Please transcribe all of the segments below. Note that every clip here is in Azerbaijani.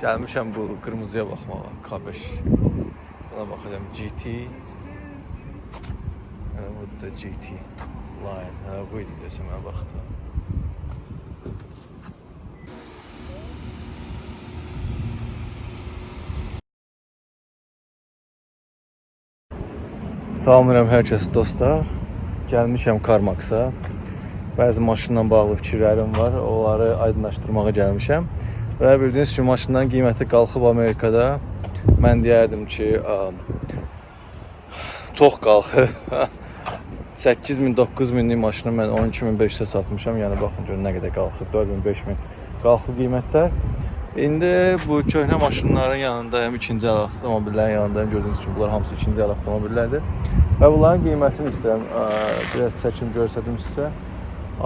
Gəlmişəm bu qırmızıya baxmağa, K5. Buna baxacağam GT. Hə, bu da GT line. Hə, bu idi desəm mən baxdım. Salamlayıram hər kəs dostlar. Gəlmişəm Karmax'a. Bəzi maşınla bağlı fikirlərim var. Onları aydınlaşdırmağa gəlmişəm. Və bildiyiniz kimi maşından qiyməti qalxıb Amerikada. Mən deyərdim ki, çox qalxıb. 8000 9000lik maşını mən 12500-ə satmışam. Yəni baxın görün nə qədər qalxıb. 4000 5000 qalxıb qiymətlər. İndi bu köhnə maşınların yanındayım, ikinci əl avtomobillərin yanındayım. Gördüyünüz kimi bunlar hamısı ikinci əl avtomobillərdir. Və bunların qiymətini istəyirəm biraz çəkim göstərdim sizə.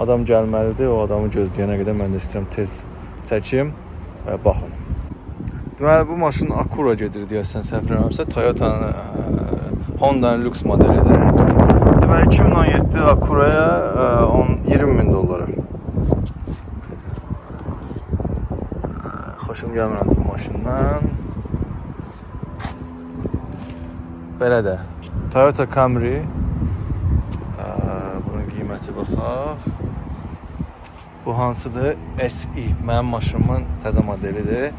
Adam gəlməlidir. O adamı gözləyənə qədər mən də istəyirəm tez çəkim baxın. Deməli bu maşın Acura gedir deyəsən səhv eləmirəmsə, Toyota'nın Honda'nın lüks modelidir. Deməli 2017 Acura'ya ə, 10 20 min dollara. Xoşum gəlmir bu maşından. Belə də Toyota Camry ə, bunun qiyməti baxaq. Bu hansıdır? SE. Mənim maşınımın təzə modelidir.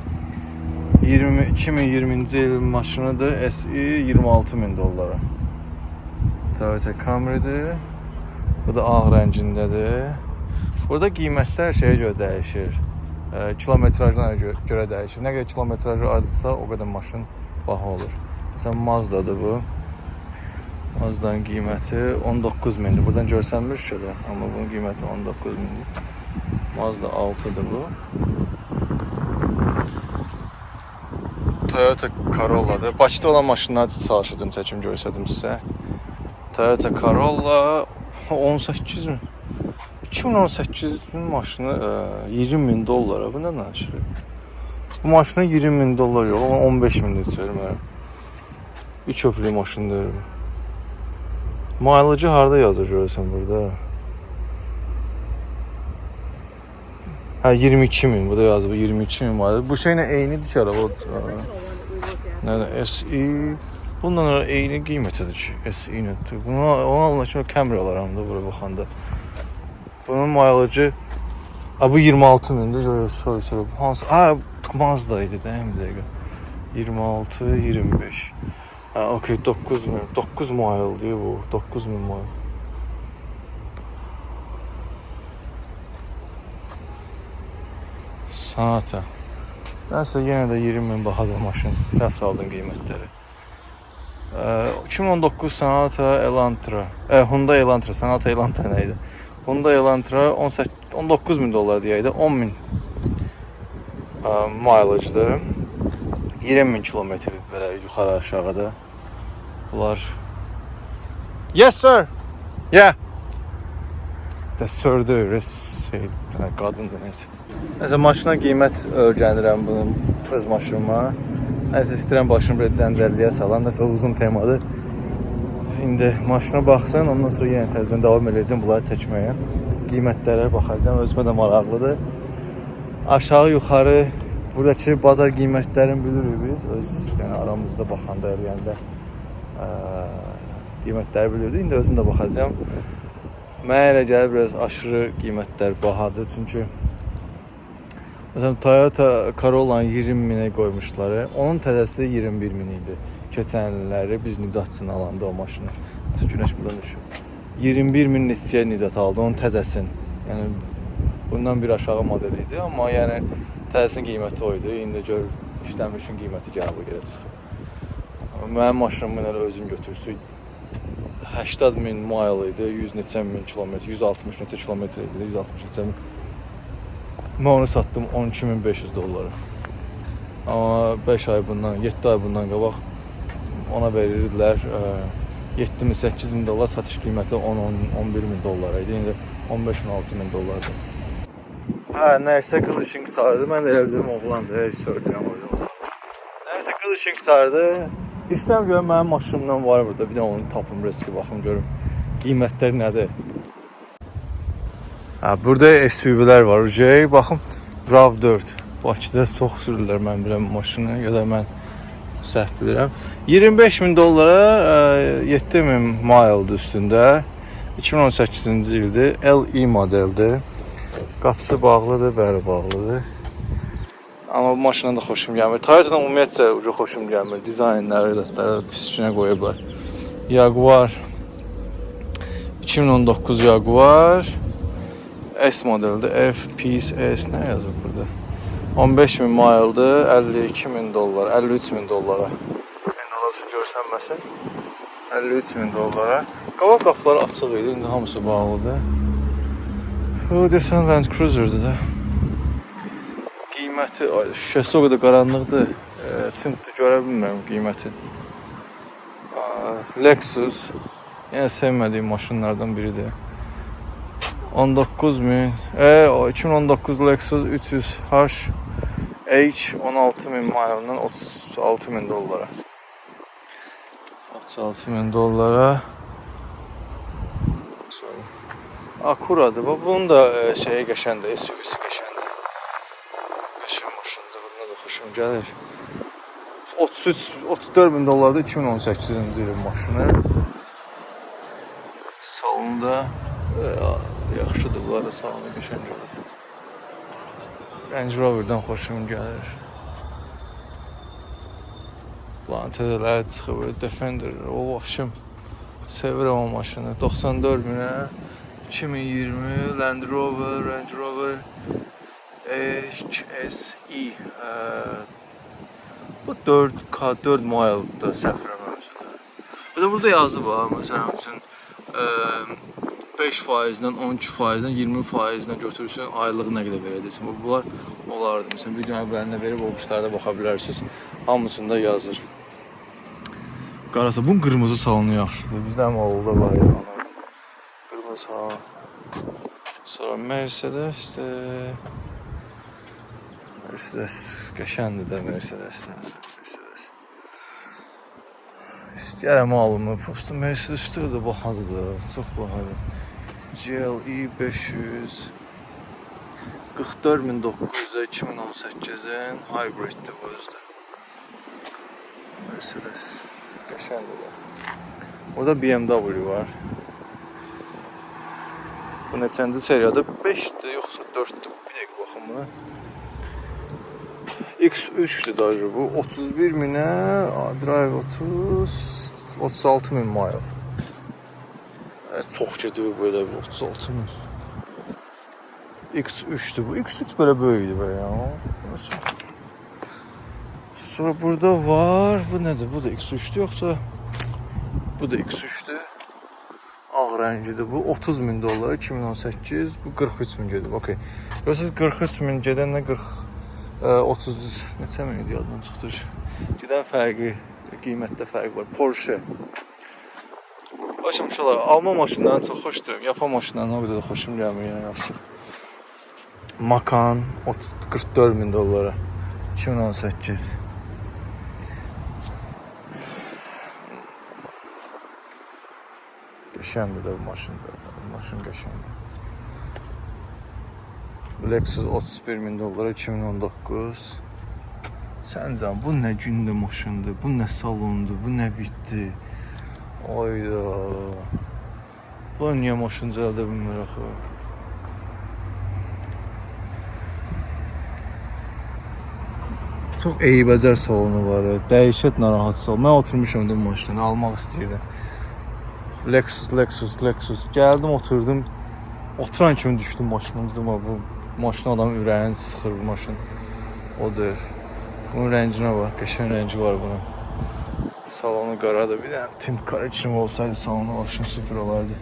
20 2020-ci il maşınıdır. SE 26 min dollara. Toyota Camry'dir. Bu da ağ rəngindədir. Burada qiymətlər şeyə görə dəyişir. Ə, kilometrajdan gö- görə dəyişir. Nə qədər kilometrajı azsa, o qədər maşın baha olur. Məsələn, Mazda'dır bu. Mazda'nın qiyməti 19 mindir. Buradan görsənmir şöyle, amma bunun qiyməti 19 mindir. Mazda 6'dır bu. Toyota Corolla'dır. Bakıda olan maşınları çalışırdım, çəkim göstərdim sizə. Toyota Corolla 18 min. 2018-in maşını e, 20 min dollara. Bu nə danışır? Bu maşına 20 min dollar yox, amma 15 min də vermərəm. Bir köprülü maşındır bu. Mileage harda yazır görürsən burada? Hə 22 min bu da yazıb 22 min var. Bu şeylə eynidir ki araba. Nə SE bundan sonra eyni qiymətidir ki SE nədir? Bunu onu almaq üçün Camry alaram da bura baxanda. Bunun mileage Ha bu 26 mindir. Yo yo sorry sorry. Bu hansı? Ha Mazda idi də bir dəqiqə. 26 25. Ha okey 9 min. 9 mile diyor bu. 9 min mile. Sanata. Nəsə yenə də 20 min bahadır maşın. Sən saldın qiymətləri. Ə, 2019 Sonata Elantra. Ə, Hyundai Elantra, Sonata Elantra nə idi? Hyundai Elantra 18 19 min dollar deyəydi. 10 min mileage-dır. 20 min kilometr belə yuxarı aşağıda. Bunlar Yes sir. Yeah. Də sördü, res şey, qadındır nəsə. Nəsə maşına qiymət öyrənirəm bunun öz maşınıma. Nəsə istəyirəm başımı bir cəncəlliyə salam. Nəsə uzun temadır. İndi maşına baxsın, ondan sonra yenə təzədən davam edəcəm bunları çəkməyə. Qiymətlərə baxacağam, özümə də maraqlıdır. Aşağı yuxarı buradakı bazar qiymətlərini bilirik biz. Öz yəni aramızda baxanda, yəni ə, qiymətləri bilirdik. İndi özüm də baxacağam. Mənə elə gəlir biraz aşırı qiymətlər bahadır. Çünki Məsələn Toyota Corolla 20 minə qoymuşlar. Onun təzəsi 21 min idi. Keçən illəri biz Nicatçını alanda o maşını. Məsələn günəş buradan düşür. 21 min neçəyə Nicat aldı onun təzəsini. Yəni bundan bir aşağı model idi, amma yəni təzəsinin qiyməti o idi. İndi gör işləmişin qiyməti gəlir bu. Amma Mənim maşınımı elə özüm götürsün 80 min mile idi, 100 neçə min kilometr, 160 neçə kilometr idi, 160 neçə min. Mən onu satdım 12500 dollara. Amma 5 ay bundan, 7 ay bundan qabaq ona verirdilər 7 min, 8 min dollar satış qiyməti 10, 10 11 min dollar idi. İndi 15 min, 6 min dollardır. Hə, nəysə qız işin qutardı. Mən də elə bildim oğlandır, heç sördürəm orada. Nəysə qız işin qutardı. İstəyirəm görüm mənim maşınımdan var burada. Bir də onu tapım riski baxım görüm qiymətlər nədir. Hə, burada SUV-lər var. J, baxın RAV4. Bakıda çox sürürlər mən bu maşını ya da mən səhv bilirəm. 25 min dollara e, 7 min mile'dır üstündə. 2018-ci ildir. LE modeldir. Qapısı bağlıdır, bəli bağlıdır. Amma bu maşından da xoşum gəlmir. Toyota-dan ümumiyyətcə ucu xoşum gəlmir. Dizaynları da pisinə qoyublar. Jaguar 2019 Jaguar S modeldir. F Peace S nə yazıb burada? 15 min mile'dır, 52 min dollar, 53 min dollara. Yəni olası görsənməsin. 53 min dollara. Qabaq qapıları açıq idi, indi hamısı bağlıdır. Bu desən Land Cruiser-dır da. Qiyməti, şüşəsi o qədər qaranlıqdır. E, tintdir, görə bilmirəm qiyməti. Lexus yenə sevmədiyim maşınlardan biridir. 19 min. E, o 2019 Lexus 300H H 16 min mile'dan 36 min dollara. 36 min dollara. Akura'dır. Bu bunun da e, şeyi qəşəngdir, SUV-si qəşəngdir. Qəşəng maşındır. Buna da xoşum gəlir. 33 34 min dollarda 2018-ci ilin maşını. Salonda e, yaxşıdır bunlar da salonu qəşəng olur. Range Rover-dan xoşum gəlir. Plantələr çıxır, Defender, o vəxşim sevirəm o maşını. 94 minə 2020 Land Rover, Range Rover HSE. E, bu 4K 4 mile'da səhv eləmirəmsə. Bir də burada yazıb ha, məsələn üçün e, 5%-dən 12%-dən 20%-dən götürürsən, aylıq nə qədər verəcəksən. Bu bunlar olardı. Məsələn, video əvvəlində verib o quşlarda baxa bilərsiniz. Hamısında yazır. Qarasa bunun qırmızı salonu yaxşıdır. Bizdə amma oğulda var anam. Qırmızı salon. Sonra Mercedes de Mercedes qəşəngdir də Mercedes də. Mercedes. İstəyərəm alımı. Prosta Mercedes-də də bahadır. Çox bahadır. GLE 500 44900 2018-in hybriddir bu özdə. Mercedes. Qəşəngdir də. Burada BMW var. Bu neçənci seriyadır? 5-dir yoxsa 4-dür? Bir dəqiqə baxım buna. X3-dür dajı bu. 31 minə, drive 30, 36 min mile. E, çox gedir belə bu 36 min. X3'tü bu. X3 böyle böyüydü böyle ya. Nasıl? Sonra burada var. Bu nedir? Bu da X3'tü yoksa bu da X3'tü. Ağ rəngidir bu. 30 bin dolar 2018. Bu 43 min gedir. Okey. Görürsünüz 43 min gedəndə 40 e, 30 neçə min idi yaddan çıxdı. Gedən fərqi, qiymətdə fərq var. Porsche. Başım şolar, alma maşınlarını çox xoşduram. Yapan maşınlarını o qədər də xoşum gəlmir yəni yaxşı. Makan 30 44 bin dolara 2018 Qəşəngdir də bu maşın da. Maşın qəşəngdir. Lexus 31 min dolara 2019 Səncən bu nə gündə maşındır, bu nə salondur, bu nə bitdi. Ayda. Bu niyə maşın düzəldə bilmir axı? Çox eybəcər salonu var. Dəhşət narahat sal. Mən oturmuşam da bu maşında, almaq istəyirdim. Lexus, Lexus, Lexus. Gəldim, oturdum. Oturan kimi düşdüm maşından. Dedim, "Ha, bu maşın adamın ürəyini sıxır bu maşın." Odur. Bunun rənginə bax, qəşəng rəngi var bunun. Salonu qaradır. Bir dənə tint qara kimi olsaydı salonu maşın süper olardı.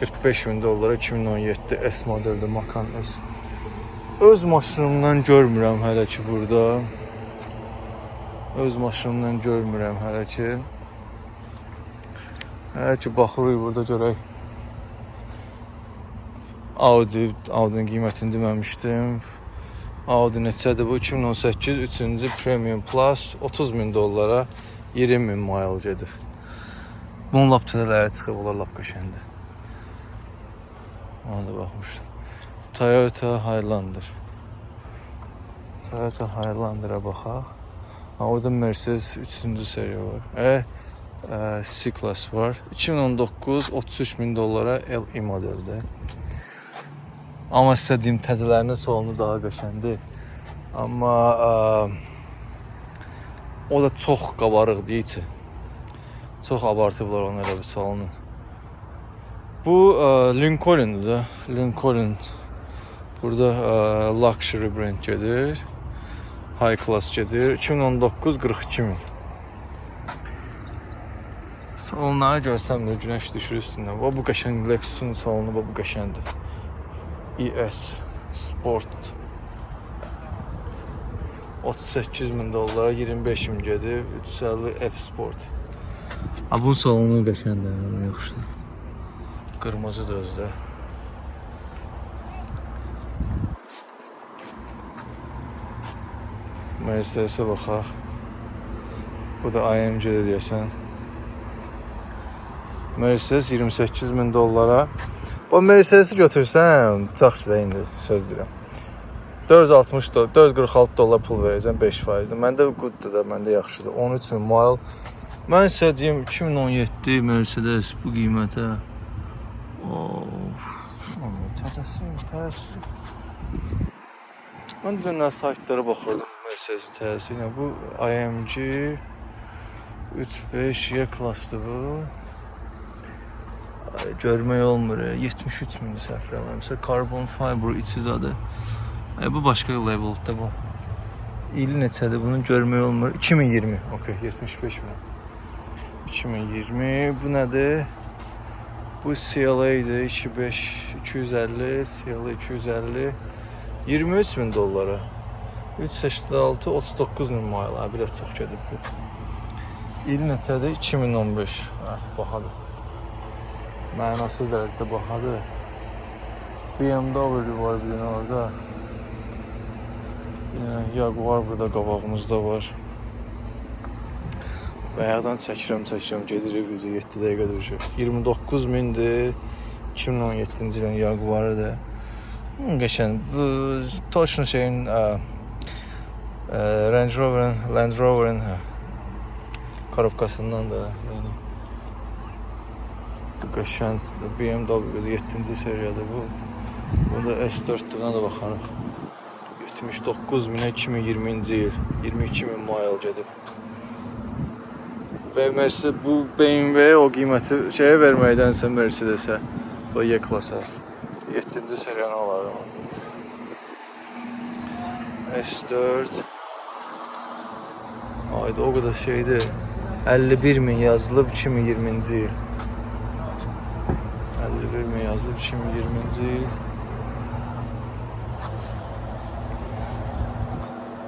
45 bin dollara 2017 S modeldir Macan S. Öz maşınımdan görmürəm hələ ki burada. Öz maşınımdan görmürəm hələ ki. Hələ ki baxırıq burada görək. Audi, Audi'nin qiymətini deməmişdim. Audi neçədir bu? 2018 3-cü Premium Plus 30 min dollara 20 min mile gedir. Bunun lap tünələri çıxıb, onlar lap qəşəngdir. Ona da baxmışdım. Toyota Highlander. Toyota Highlander'a baxaq. Ha, orada Mercedes 3-cü seriya var. E, e, C-Class var. 2019 33 min dollara LE modeldə. Amma sizə deyim təzələrinin salonu daha qəşəngdir. Amma ə, o da çox qabarıqdır içi. Çox abartıblar onu elə bir salonu. Bu ə, Lincoln'dur da. Lincoln burada ə, luxury brend gedir. High class gedir. 2019 42 min. Salonları görsəm də günəş düşür üstündən. Və bu qəşəng Lexusun salonu və bu qəşəngdir. ES Sport 38 min dollara 25 min gedir. 350 F Sport. Ha bu salonu qəşəngdir, yəni yaxşıdır. Qırmızıdır özdə. Mercedes-ə baxaq. Bu da AMG-də deyəsən. Mercedes 28 min dollara. Bu Mercedes-i götürsən, tutaq ki də indi söz deyirəm. 460 dollar, 446 dollar pul verəcəm 5%. Məndə gooddur da, məndə yaxşıdır. 13 min mile. Mən sizə deyim 2017 Mercedes bu qiymətə. Of. Təzəsi, təzəsi. Mən dünən saytlara baxırdım Mercedes təzəsi. Yəni bu AMG 35 Y klassdır bu. Görmək olmur. 73 min səhv eləmirəmsə, carbon fiber içi zadı. Ay, bu başqa leveldə bu. İli neçədir bunu görmək olmur. 2020. Okay, 75 min. 2020 bu nədir? Bu CLA idi 25 250 CLA 250 23 min dollara. 386 39 min. Ha, biraz çox gedib bu. İli neçədir? 2015. Ha, bahadır mənasız dərəcədə bahadır. BMW var bir dənə orada. Yəni Jaguar burada qabağımızda var. Bayaqdan çəkirəm, çəkirəm, gedirik üzü 7 dəqiqə duruşuq. 29 mindir. 2017-ci ilin Jaguarıdır. Hmm, Qəşən, bu toçnu şeyin ə, ə, Range Rover-ın Land Rover-ın hə, korobkasından da, yəni qəşəng BMW 7-ci seriyadır bu. Bunda S4-dür, ona da baxarıq. 79 minə 2020-ci il 22 min mile gedib. Və Mercedes bu BMW o qiyməti şeyə verməkdənsə Mercedes-ə o Y klasa 7-ci seriyanı alarım. S4 Ayda o qədər şeydir. 51 min yazılıb 2020-ci il. 51 min yazılıb 2020-ci il.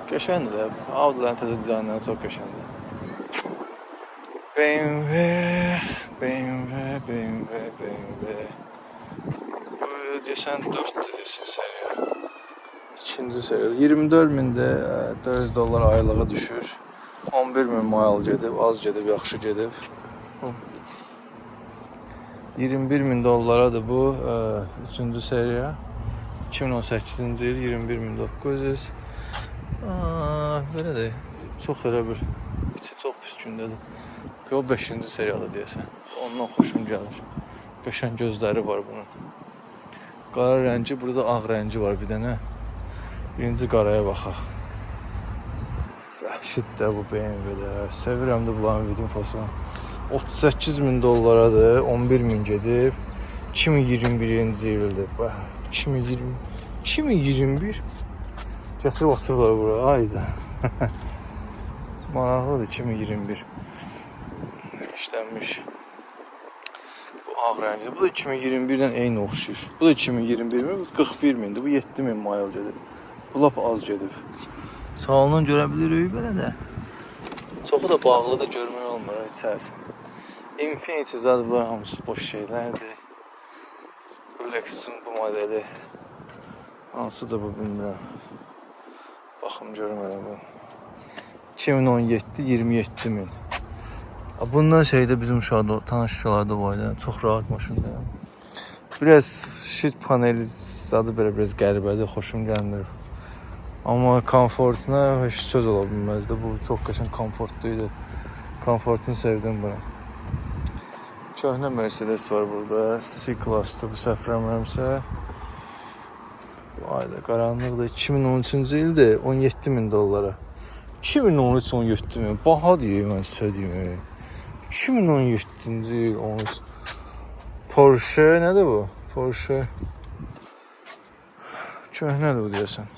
Qəşəngdir də. Audi-lərin təzə dizaynları çox qəşəngdir. BMW, BMW, BMW, BMW. Bu desən 4 desən seriya. İkinci seriya. 24 mində 400 dollar aylığı düşür. 11 min mile gedib, az gedib, yaxşı gedib. 21 min dollaradır bu 3-cü seriya. 2018-ci il 21900. Aa, belə də çox elə bir içi çox pis gündədir. O 5-ci seriyalı deyəsən. Ondan xoşum gəlir. Qəşəng gözləri var bunun. Qara rəngi, burada ağ rəngi var bir dənə. Birinci qaraya baxaq. Vəhşid də bu BMW-də. Sevirəm də bunların infosunu. 38 min dollaradır, 11 min gedib. 2021-ci ildir. Bax, 2020 2021 Gətirib atıblar bura. Ayda. Maraqlıdır 2021. İşlənmiş. Bu ağ rəngli. Bu da 2021-dən eyni oxşayır. Bu da 2021 mi? Bu 41 mindir. Bu 7 min mile gedib. Bu lap az gedib. Salondan görə bilirik belə də. Çoxu da bağlı da görmək olmur içərisində. Infinity zad bunlar hamısı boş şeylərdir. Bu Lexusun bu modeli hansıdır bu bilmirəm. Baxım görmürəm bu. 2017 27 min. Bundan şeydə bizim uşaqda tanış uşaqlarda var idi. Çox rahat maşındır. Biraz shit paneli zadı belə biraz qəribədir, xoşum gəlmir. Amma komfortuna heç söz ola bilməzdi. Bu çox qəşəng komfortlu idi. Komfortunu sevdim bunu. Köhnə Mercedes var burada. C-klassdır bu səhv eləmirəmsə. Vay da qaranlıqda 2013-cü ildə 17 min dollara. 2013 17 min. Baha deyir mən sizə deyim. 2017-ci il 13. Porsche nədir bu? Porsche köhnədir bu deyəsən.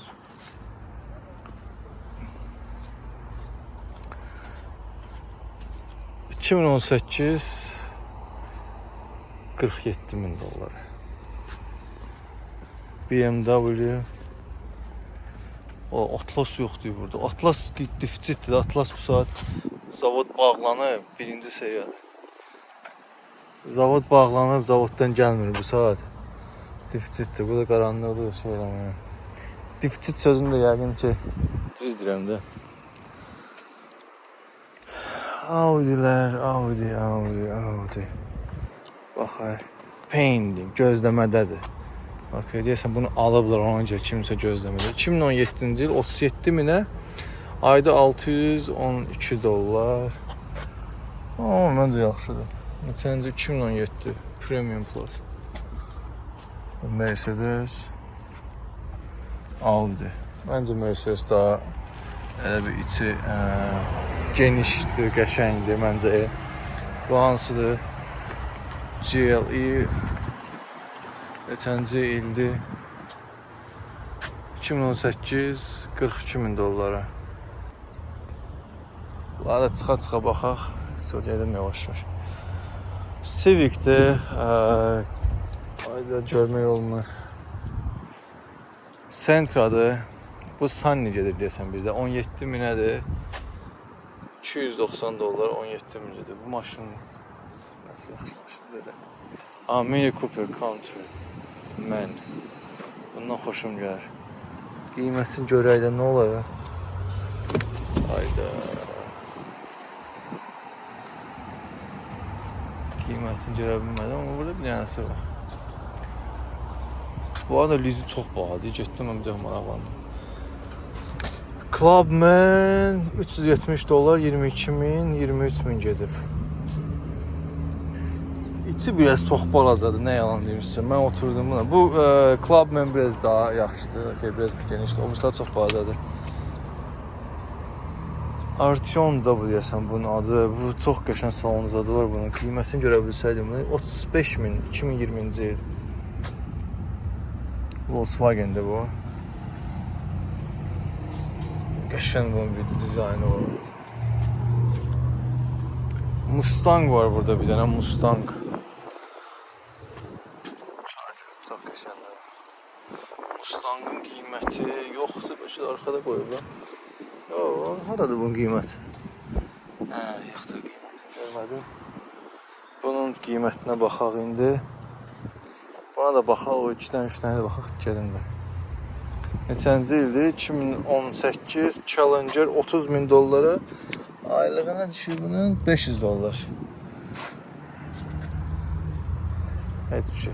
...2018... ...47 min dollar. BMW... O Atlas yoxdur burada. Atlas defisitdir. Atlas bu saat zavod bağlanıb, birinci seriyadır. Zavod bağlanıb, zavoddan gəlmir bu saat. Defisitdir. Bu da qaranlıqdır, şey eləmirəm. Defisit sözünü də yəqin ki düz deyirəm də. Audi'lər, Audi, Audi, Audi. Bax ay. Painting gözləmədədir. Bax, deyəsən bunu alıblar ona görə kimsə gözləmədə. 2017-ci il 37 minə ayda 612 dollar. O, məncə yaxşıdır. Neçənci 2017 Premium Plus. Mercedes Audi. Məncə Mercedes daha elə bir içi ə, genişdir, qəşəngdir məncə. Bu hansıdır? GLE neçənci ildir? 2018 42 min dollara. Bunlara da çıxa-çıxa baxaq. Söyləyədim yavaş-yavaş. Civic-də ayda görmək olmur. Sentra-dır. Bu Sunny gedir deyəsən bizdə. 17 minədir. 290 dollar 17 minədir. Bu maşın nasıl yaxşı maşındır elə. Ha, Mini Cooper Country. Mən. Bundan xoşum gəlir. Qiymətini görək də nə olar? Hayda. Qiymətini görə bilmədim, amma burada bir dənəsi var. Bu arada lizi çox bahadır. Getdim mən bir dəfə maraqlandım. Clubman 370 dollar 22 min 23 min gedib. Biraz çox balacadır, nə yalan deyim sizə. Mən oturdum buna. Bu e, Clubman biraz daha yaxşıdır, okay, biraz genişdir. Obrislər çox balacadır. Artion da bu deyəsən bunun adı. Bu çox qəşəng salon zadı var bunun. Qiymətini görə bilsəydim, 35 min 2020-ci il. Volkswagen'dir bu. Qəşəng bunun bir dizaynı var. Mustang var burada bir dənə Mustang. Çox qəşəngdir. Mustangın qiyməti yoxdur, başa arxada qoyublar. Yo, haradır bunun qiyməti? Hə, yoxdur qiymət. Görmədim. Bunun qiymətinə baxaq indi. Buna da baxaq, o 2 dənə, 3 dənə də baxaq gedim də. Neçənci ildir? 2018 Challenger 30 min dollara. Aylığına düşür bunun 500 dollar. Heç bir şey.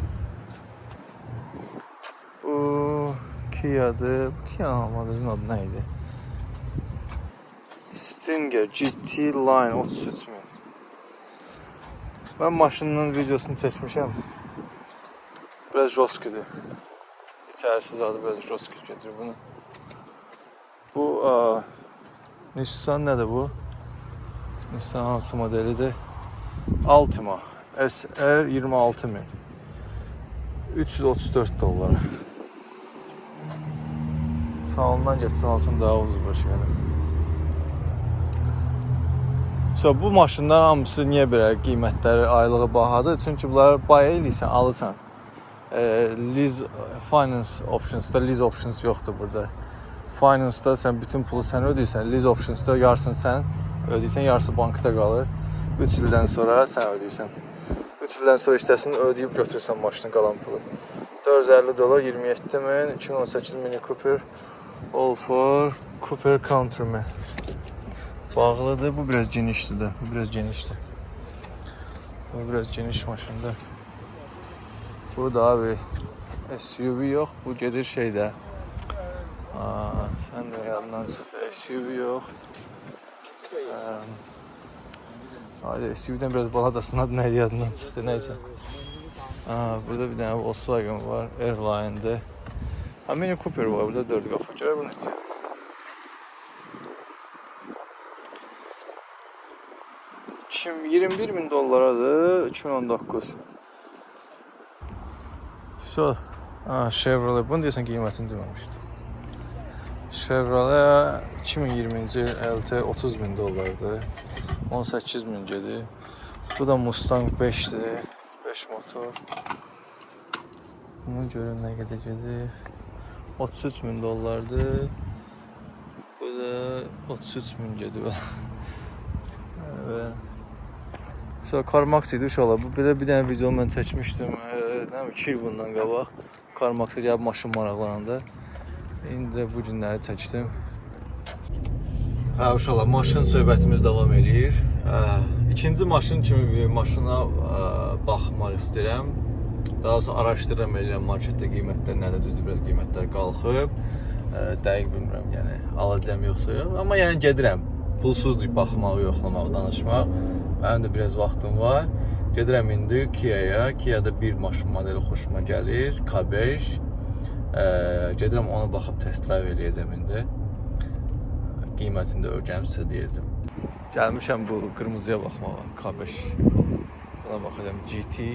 Bu Kia'dır. Bu Kia modelin adı nə idi? Stinger GT Line 33 min. Mən maşının videosunu çəkmişəm. Biraz josküdür. İçərisi zadı biraz joskü gedir bunu. Bu a, Nissan nədir bu? Nissan hansı modelidir? Altima SR 26 min. 334 dollar. Sağından geçsin alsın daha ucuz başı yəni. So bu maşınlar hamısı niyə belə qiymətləri aylığı bahadır? Çünki bunları baya eləyirsən, alırsan. E, lease finance optionsda lease options yoxdur burada. Finance-da sən bütün pulu sən ödəyirsən, lease options-da yarısını sən ödəyirsən, yarısı bankda qalır. 3 ildən sonra sən ödəyirsən. 3 ildən sonra işləsin, ödəyib götürürsən maşının qalan pulu. 450 dollar 27 min, 2018 Mini Cooper All for Cooper Countryman. Bağlıdır. Bu biraz geniştir de. Bu biraz geniştir. Bu biraz geniş maşındır. Bu da abi SUV yok. Bu gelir şeydə. Aa, sən də yadından çıxdı. SUV yox. Hadi SUV-dən biraz balacasının adı nə idi yadından çıxdı. Nəysə. Aa, burada bir dənə Volkswagen var. Airline-də. Ha, Mini Cooper var. Burada 4 qapı. Görə bu neçə? Kim 21 bin dollaradır 2019. So, ha, Chevrolet bunu deyəsən qiymətini deməmişdim. Chevrolet 2020-ci il LT 30 bin dollardır. 18 min gedir. Bu da Mustang 5-dir. 5 motor. Bunu görün nə qədər gedir. 33 min dollardır. Bu da 33 min gedir. Evet. Sonra CarMax idi uşaqlar. Bu belə bir dənə video mən çəkmişdim. Nə bilim 2 il bundan qabaq. CarMax-a gəlib maşın maraqlananda. İndi də bu günləri çəkdim. Hə uşaqlar, maşın söhbətimiz davam eləyir. Hə, ikinci maşın kimi bir maşına ə, baxmaq istəyirəm. Daha sonra araşdırıram eləyirəm marketdə qiymətlər nədir, düzdür, biraz qiymətlər qalxıb. Ə, dəqiq bilmirəm, yəni alacağam yoxsa yox. Amma yəni gedirəm. Pulsuzdur baxmaq, yoxlamaq, danışmaq. Mənim də biraz vaxtım var. Gedirəm indi Kia-ya. Kia-da bir maşın modeli xoşuma gəlir, K5. Ə, gedirəm ona baxıb test drive eləyəcəm indi. Qiymətini də öyrənib sizə deyəcəm. Gəlmişəm bu qırmızıya baxmağa, K5. Buna baxacağam GT.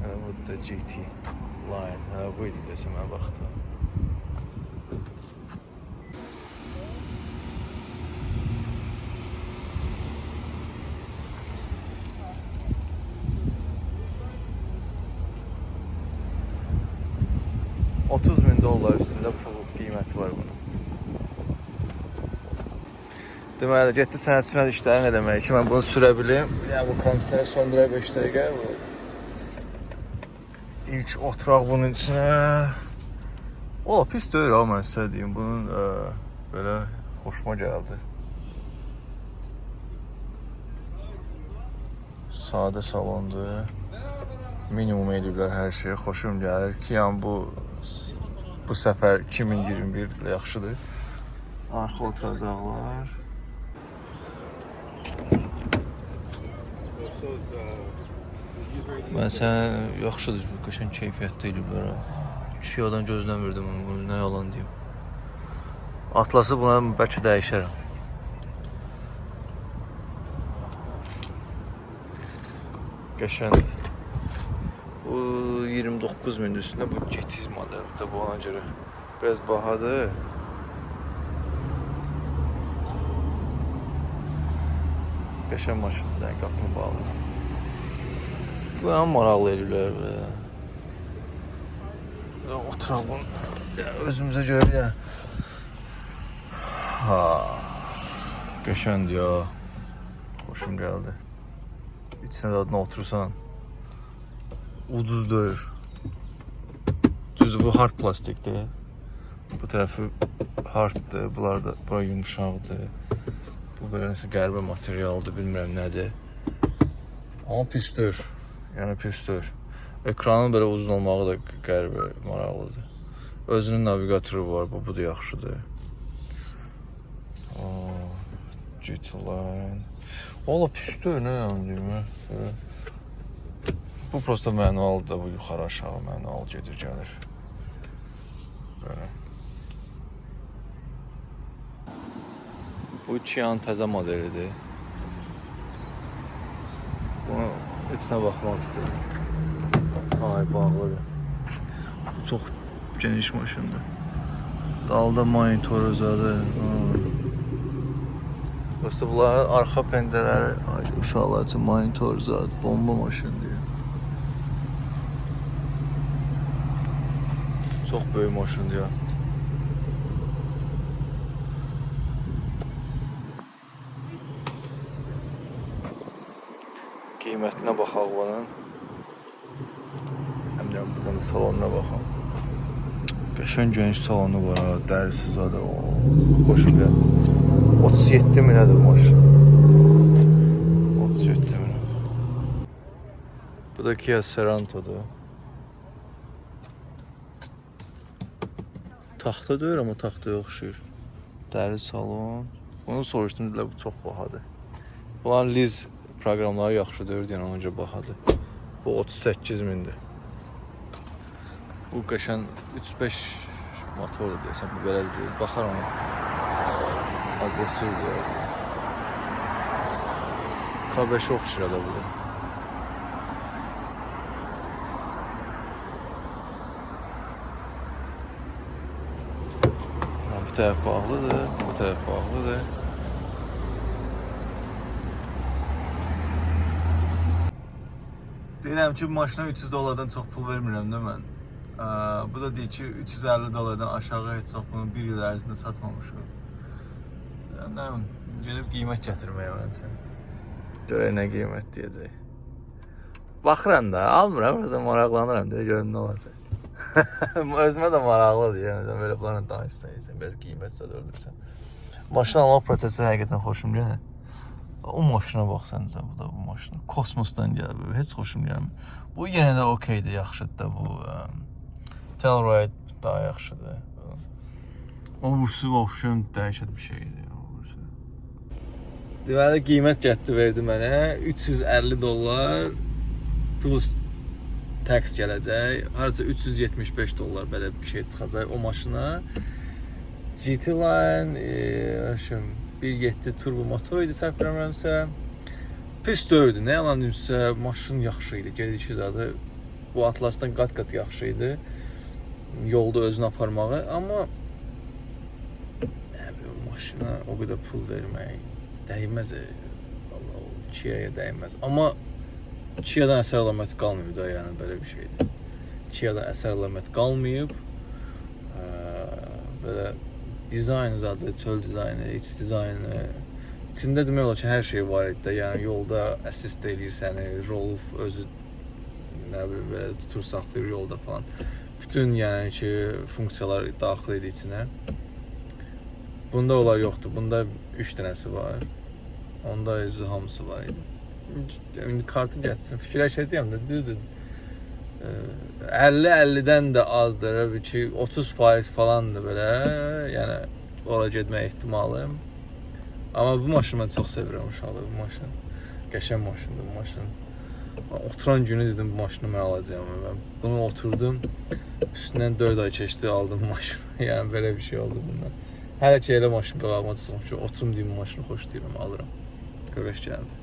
Hə, bu da GT line. Hə, bu idi desəm mən baxdım. bin dollar üstündə pul qiyməti var bunun. Deməli, getdi sənətçilər işlərini eləmək ki, mən bunu sürə bilim. Yəni bu kondisiyonu söndürə 5 dəqiqə bu. İlk oturaq bunun içinə. O pis deyil ha mən sizə deyim. Bunun ə, belə xoşuma gəldi. Sadə salondur. Minimum eləyiblər hər şeyi. Xoşum gəlir ki, yəni bu bu səfər 2021 ilə yaxşıdır. Arxa oturacaqlar. Mən sən yaxşıdır, qəşəng keyfiyyətdə eləyiblər ha. Şiyadan gözləmirdim bunu, nə yalan deyim. Atlası buna bəlkə dəyişərəm. Qəşəngdir. Bu 29 min üstünde bu GT modeldir bu ona görə biraz bahadır. Qəşəng maşındır, qapını bağlı. Bu ən maraqlı eləyirlər belə. Oturaq bunu özümüzə görə bir də. Ha. Qəşəngdir ya. Xoşum gəldi. İçinə dadına otursan ucuz deyil. Düzdür bu hard plastikdir. Bu tərəfi harddır, bunlar da bura yumşaqdır. Bu belə nəsə qəribə materialdır, bilmirəm nədir. Amma pisdir. Yəni pisdir. Ekranın belə uzun olmağı da qəribə maraqlıdır. Özünün naviqatoru var, bu, bu da yaxşıdır. Oh, GT-Line. Valla pisdir, nə yəni deyim. Bu prosta manualdır, bu yuxarı aşağı manual gedir gəlir. Böyle. Bu Kian təzə modelidir. Bunu içinə baxmaq istəyirəm. Ay, bağlıdır. Bu çox geniş maşındır. Dalda monitoru zadı. Prosta bunların arxa pəncələri uşaqlar üçün monitor zad, bomba maşındır. Çox böyük maşındır ya. Qiymətinə baxaq bunun. Həm də bunun salonuna baxaq. Qəşəng geniş salonu var ha, dərisi zadə. Xoşum gəlir. 37 minədir maşın. 37 minə. Bu da Kia Seranto'dur. taxta deyil, amma taxtaya oxşuyur. Dəri salon. Bunu soruşdum, dedilər bu çox bahadır. Bunların liz proqramları yaxşı deyil, yəni ona görə bahadır. Bu 38 mindir. Bu qəşən 3-5 motordur deyəsən, bu belə deyil. Baxaram ona. Aqressivdir. K5 oxşuyur da bu Bu tərəf bağlıdır, bu tərəf bağlıdır. Deyirəm ki, maşına 300 dollardan çox pul vermirəm də mən. Ə, Bu da deyir ki, 350 dollardan aşağı heç çox bunu bir il ərzində satmamışıq. Yəni, nə bilim, gedib qiymət gətirməyə məncə. Görək nə qiymət deyəcək. Baxıram da, almıram, özüm maraqlanıram deyə görüm nə olacaq. Özümə də maraqlıdır, yəni sən belə bunlarla danışsan, sən belə qiymətsə də öldürsən. Maşın alma prosesi həqiqətən xoşum gəlir. O maşına bax səncə bu da bu maşın. Kosmosdan gəlir. Heç xoşum gəlmir. Bu yenə də okeydir, yaxşıdır da bu. Telluride daha yaxşıdır. O bursu vəbşən dəhşət bir şeydir. Deməli qiymət getdi verdi mənə 350 dollar plus tax gələcək. Harca 375 dollar belə bir şey çıxacaq o maşına. GT Line, e, şum 1.7 turbo motor idi səhv bilmirəmsə. Pis dördü. Nə yalan demsə, maşın yaxşı idi. Gedişi zadı bu Atlasdan qat-qat yaxşı idi. Yolda özünü aparmağı, amma nə bilim maşına o qədər pul vermək dəyməz. e. Vallahi o Kia-ya dəyməz. Amma Kia-dan əsər əlaməti qalmayıb da, yəni belə bir şeydir. Kia-dan əsər əlaməti qalmayıb. Ə, belə dizayn zadı, çöl dizaynı, iç dizaynı. İçində demək olar ki, hər şey var idi də. Yəni yolda assist eləyir səni, rol özü nə bilim belə tutur saxlayır yolda falan. Bütün yəni ki, funksiyalar daxil idi içinə. Bunda onlar yoxdur. Bunda 3 dənəsi var. Onda özü hamısı var idi. İndi kartı getsin. Fikirləşəcəyəm də, düzdür. 50-50-dən də azdır, ki 30% falandır belə. Yəni ora getmək ehtimalım. Amma bu maşını mən çox sevirəm uşaqlar bu maşın. Qəşəng maşındır bu maşın. Oturan günü dedim bu maşını mən alacağam. Mən bunu oturdum. Üstündən 4 ay keçdi aldım maşını. yəni belə bir şey oldu bundan. Hələ ki elə maşın qabağıma çıxmışam ki, oturum deyim maşını xoşlayıram, alıram. Görəş gəldi.